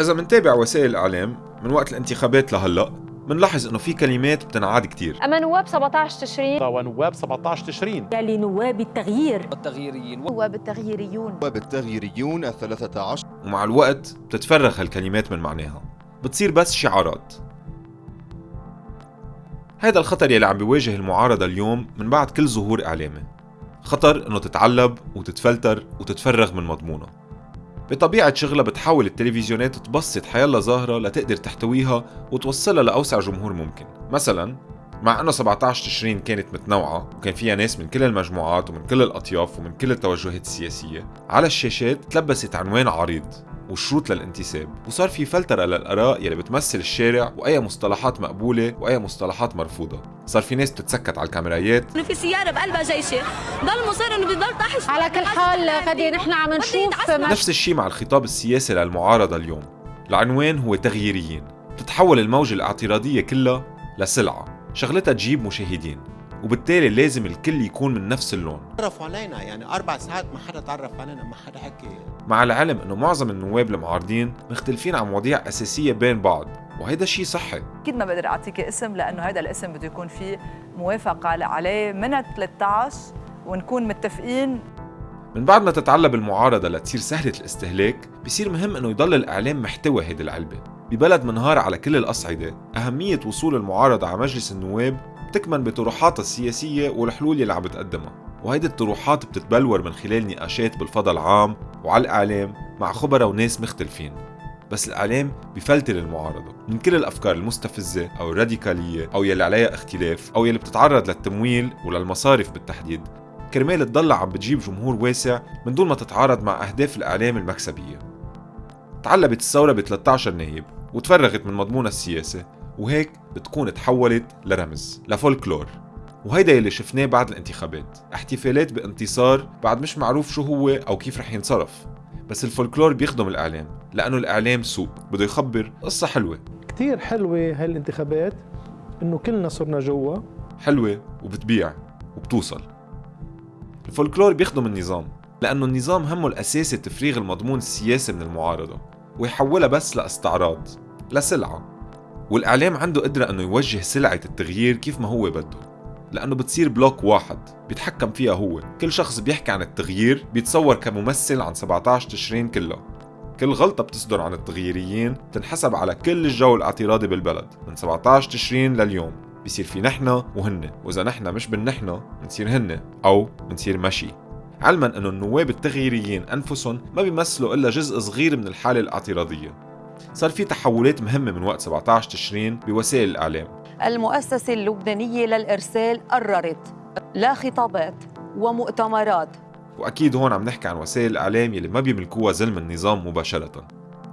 إذا منتابع وسائل الإعلام من وقت الانتخابات لهلأ منلاحظ إنه في كلمات بتنعاد كتير. أما نواب 17 تشرين؟ ونواب 17 تشرين. يلي نواب التغيير. التغييريين نواب التغييريون. وبالتغييريون الثلاثة عشر ومع الوقت بتتفرغ هالكلمات من معناها. بتصير بس شعارات. هيدا الخطر يلي عم بيواجه المعارضة اليوم من بعد كل ظهور إعلامي. خطر إنه تتعلب وتتفلتر وتتفرغ من مضمونها. بطبيعة شغلها بتحاول التلفزيونات تبسط حيلا ظاهرة لتقدر تحتويها وتوصلها لأوسع جمهور ممكن. مثلا مع إنه 17 تشرين كانت متنوعة وكان فيها ناس من كل المجموعات ومن كل الأطياف ومن كل التوجهات السياسية على الشاشات تلبست عنوان عريض. وشروط للانتساب. وصار في فلترة للآراء يلي بتمثل الشارع وأي مصطلحات مقبولة وأي مصطلحات مرفوضة. صار في ناس بتتسكت على الكاميرايات. إنه في سيارة بقلبها جيشه ضل مصر إنه بيضل طاحش. على كل حال غدي نحن عم نشوف نفس الشيء مع الخطاب السياسي للمعارضة اليوم. العنوان هو تغييريين. بتتحول الموجة الاعتراضية كلها لسلعة. شغلتها تجيب مشاهدين. وبالتالي لازم الكل يكون من نفس اللون. تعرفوا علينا يعني أربع ساعات ما حدا تعرف علينا ما حدا حكي. مع العلم إنه معظم النواب المعارضين مختلفين عن مواضيع أساسية بين بعض وهيدا شيء صحي. أكيد ما بقدر اعطيك اسم لأنه هذا الاسم بده يكون فيه موافقة عليه من 13 ونكون متفقين. من بعد ما تتعلب المعارضه لتصير سهلة الاستهلاك بصير مهم إنه يضل الإعلام محتوى هيدي العلبة. ببلد منهار على كل الأصعدة أهمية وصول المعارضة على مجلس النواب بتكمن بطروحاتها السياسية والحلول اللي عم بتقدمها. وهيدي الطروحات بتتبلور من خلال نقاشات بالفضاء العام وعلى الإعلام مع خبراء وناس مختلفين. بس الإعلام بفلتر المعارضة من كل الأفكار المستفزة أو الراديكالية أو يلي عليها اختلاف أو يلي بتتعرض للتمويل وللمصارف بالتحديد. كرمال تضلها عم بتجيب جمهور واسع من دون ما تتعارض مع أهداف الإعلام المكسبية. تعلبت الثورة ب 13 نايب وتفرغت من مضمونها السياسي وهيك بتكون تحولت لرمز لفولكلور. وهيدا يلي شفناه بعد الانتخابات. احتفالات بانتصار بعد مش معروف شو هو أو كيف رح ينصرف. بس الفولكلور بيخدم الإعلام لأنه الإعلام سوق بده يخبر قصة حلوة. كتير حلوة هاي الانتخابات إنه كلنا صرنا جوا. حلوة وبتبيع وبتوصل. الفولكلور بيخدم النظام لأنه النظام همه الأساسي تفريغ المضمون السياسي من المعارضة ويحولها بس لإستعراض لسلعة. والإعلام عنده قدرة إنه يوجه سلعة التغيير كيف ما هو بده لأنه بتصير block واحد بيتحكم فيها هو. كل شخص بيحكي عن التغيير بيتصور كممثل عن 17 تشرين كلها كل غلطة بتصدر عن التغييريين تنحسب على كل الجو الاعتراضي بالبلد من 17 تشرين لليوم. بيصير في نحن وهن وإذا نحن مش بالنحن بنصير هن أو بنصير مشي علما أنه النواب التغييريين أنفسهم ما بيمثلوا إلا جزء صغير من الحالة الاعتراضية. صار في تحولات مهمة من وقت 17 تشرين بوسائل الإعلام. المؤسسة اللبنانية للإرسال قررت لا خطابات ومؤتمرات. وأكيد هون عم نحكي عن وسائل الإعلام يلي ما بيملكوها زلم النظام مباشرة.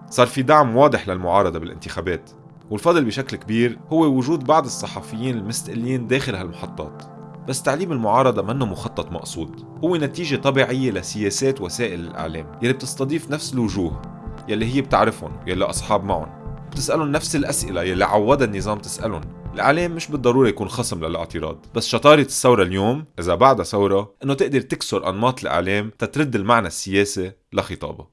صار في دعم واضح للمعارضة بالانتخابات. والفضل بشكل كبير هو وجود بعض الصحفيين المستقلين داخل هالمحطات. بس تعليم المعارضة منه مخطط مقصود. هو نتيجة طبيعية لسياسات وسائل الإعلام يلي بتستضيف نفس الوجوه. يلي هي بتعرفهم يلي أصحاب معهم. بتسألهم نفس الأسئلة يلي عودها النظام تسألهم. الإعلام مش بالضرورة يكون خصم للاعتراض بس شطارة الثورة اليوم إذا بعدها ثورة إنه تقدر تكسر أنماط الإعلام تترد المعنى السياسي لخطابها